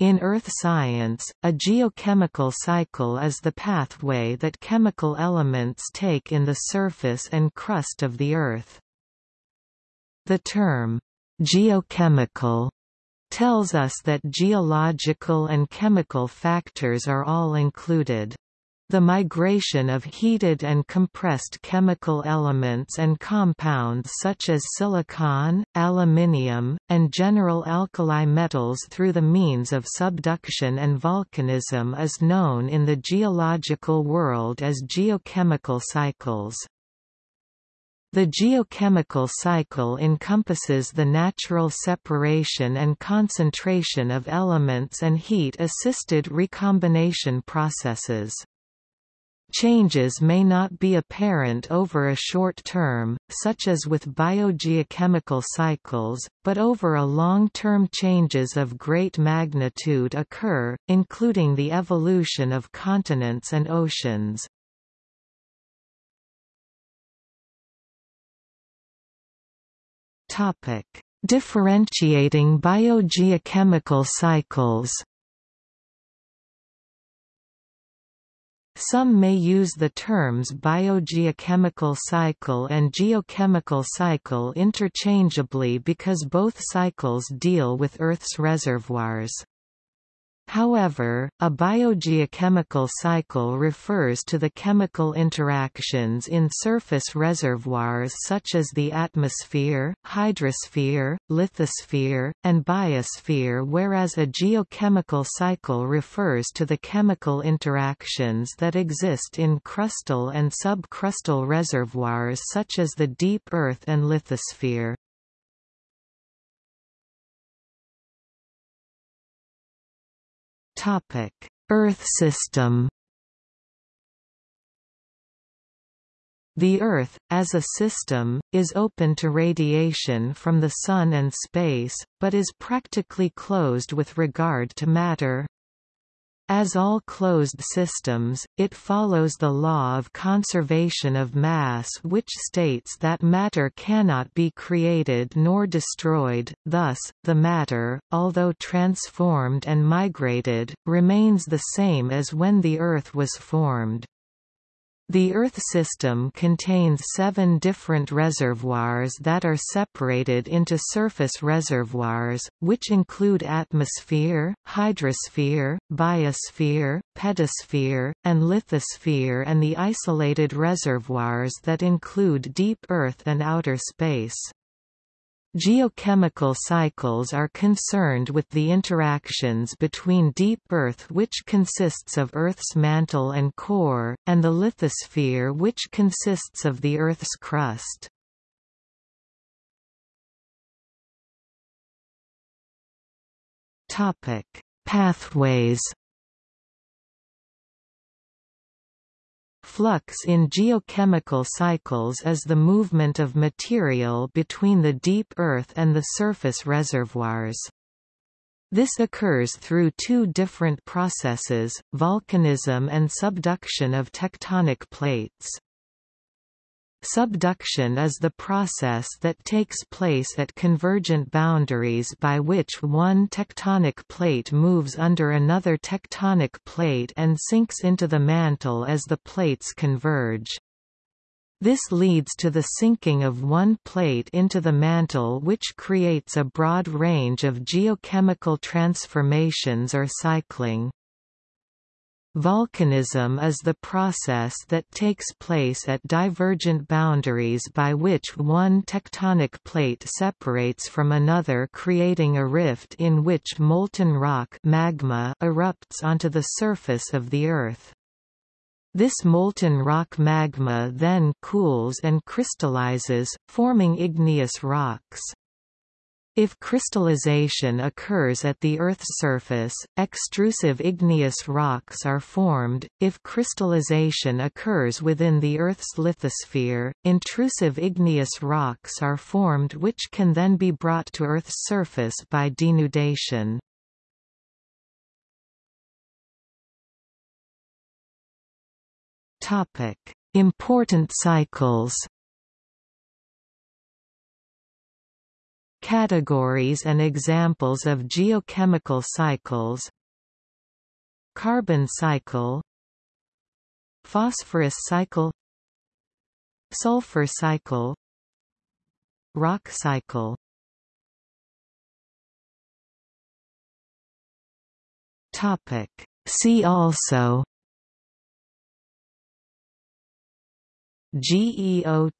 In earth science, a geochemical cycle is the pathway that chemical elements take in the surface and crust of the Earth. The term, geochemical, tells us that geological and chemical factors are all included. The migration of heated and compressed chemical elements and compounds such as silicon, aluminium, and general alkali metals through the means of subduction and volcanism is known in the geological world as geochemical cycles. The geochemical cycle encompasses the natural separation and concentration of elements and heat-assisted recombination processes. Changes may not be apparent over a short term, such as with biogeochemical cycles, but over a long term changes of great magnitude occur, including the evolution of continents and oceans. Differentiating biogeochemical cycles Some may use the terms biogeochemical cycle and geochemical cycle interchangeably because both cycles deal with Earth's reservoirs. However, a biogeochemical cycle refers to the chemical interactions in surface reservoirs such as the atmosphere, hydrosphere, lithosphere, and biosphere whereas a geochemical cycle refers to the chemical interactions that exist in crustal and subcrustal reservoirs such as the deep earth and lithosphere. Topic: Earth system. The Earth, as a system, is open to radiation from the Sun and space, but is practically closed with regard to matter. As all closed systems, it follows the law of conservation of mass which states that matter cannot be created nor destroyed, thus, the matter, although transformed and migrated, remains the same as when the Earth was formed. The Earth system contains seven different reservoirs that are separated into surface reservoirs, which include atmosphere, hydrosphere, biosphere, pedosphere, and lithosphere and the isolated reservoirs that include deep Earth and outer space. Geochemical cycles are concerned with the interactions between deep Earth which consists of Earth's mantle and core, and the lithosphere which consists of the Earth's crust. Pathways Flux in geochemical cycles is the movement of material between the deep earth and the surface reservoirs. This occurs through two different processes, volcanism and subduction of tectonic plates. Subduction is the process that takes place at convergent boundaries by which one tectonic plate moves under another tectonic plate and sinks into the mantle as the plates converge. This leads to the sinking of one plate into the mantle which creates a broad range of geochemical transformations or cycling. Volcanism is the process that takes place at divergent boundaries by which one tectonic plate separates from another creating a rift in which molten rock magma erupts onto the surface of the Earth. This molten rock magma then cools and crystallizes, forming igneous rocks. If crystallization occurs at the Earth's surface, extrusive igneous rocks are formed. If crystallization occurs within the Earth's lithosphere, intrusive igneous rocks are formed which can then be brought to Earth's surface by denudation. Topic: Important cycles. Categories and examples of geochemical cycles Carbon cycle Phosphorus cycle Sulfur cycle Rock cycle. Topic. See also GEOTRACES